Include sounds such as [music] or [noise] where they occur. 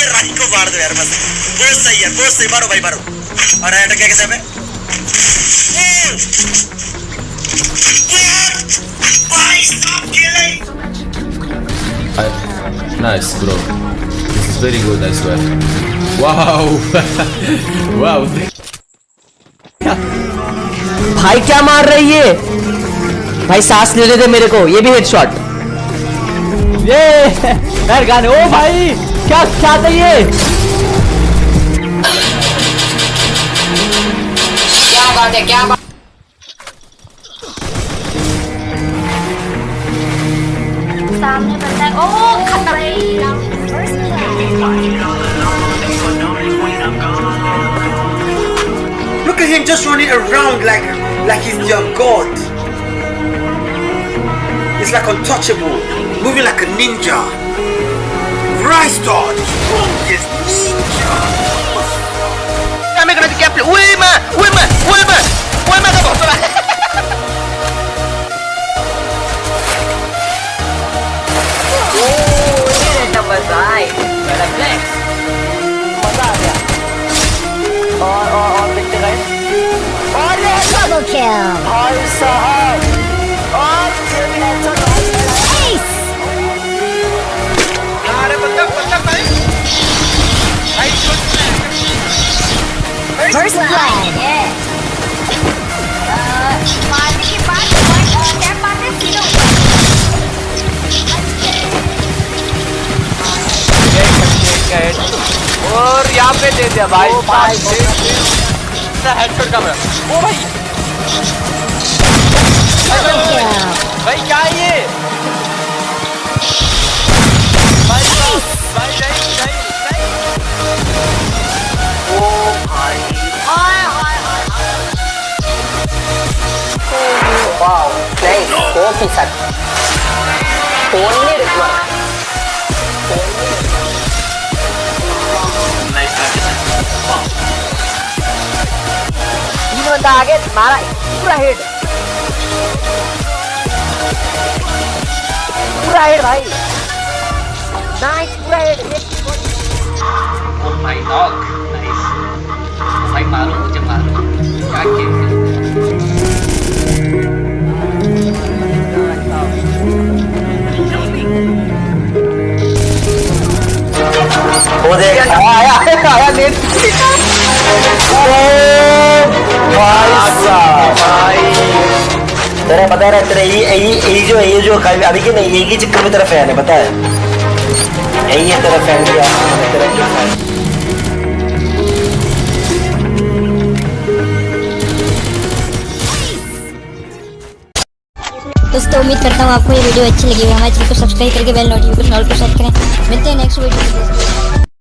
के रंग को मार दो यार बस। बहुत सही है बहुत सही मारो भाई मारो। और अटैक क्या कैसे है भाई Nice, bro. This is very good, I swear. Wow! [laughs] wow! भाई क्या मार रही है? भाई सांस लेने दे मेरे को ये भी हेडशॉट ये [laughs] यार गाने। ओ भाई! क्या क्या था ये क्या बात है क्या बात सामने बंदा है ओ खत्म Look at him just running around like like he's your god. He's like untouchable, moving like a ninja. Rise dodge, strongest ninja. Kami kena di kapal. Woi ma, woi ma, woi ma, woi ma kamu. Coba. और और और देखते गए double kill भाई साहब first blood. yeah बाद tap मारने सीधा और यहाँ पे दे दिया भाई। ओ भाई हेडशॉट का ओ भाई। भाई क्या है ये? Nice coffee sir only require तीन बंदा आगे मारा पूरा हेड पूरा हेड भाई नाइस पूरा head Oh my dog. Nice. भाई मारो मुझे मारो क्या खेल वो आया आया नेट भाई साहब तेरा पता है तेरा यही यही यही जो ये जो अभी के नहीं यही चक्कर में तेरा फ़ैन है पता है? यही है तेरा फ़ैन क्या तेरा क्या फ़ैन दोस्तों उम्मीद करता हूँ आपको ये वीडियो अच्छी लगी होगी। हमारे चैनल को सब्सक्राइब करके बेल नोटिफिकेशन ऑल पर सेट करें। मिलते हैं नेक्स्ट वीडियो में।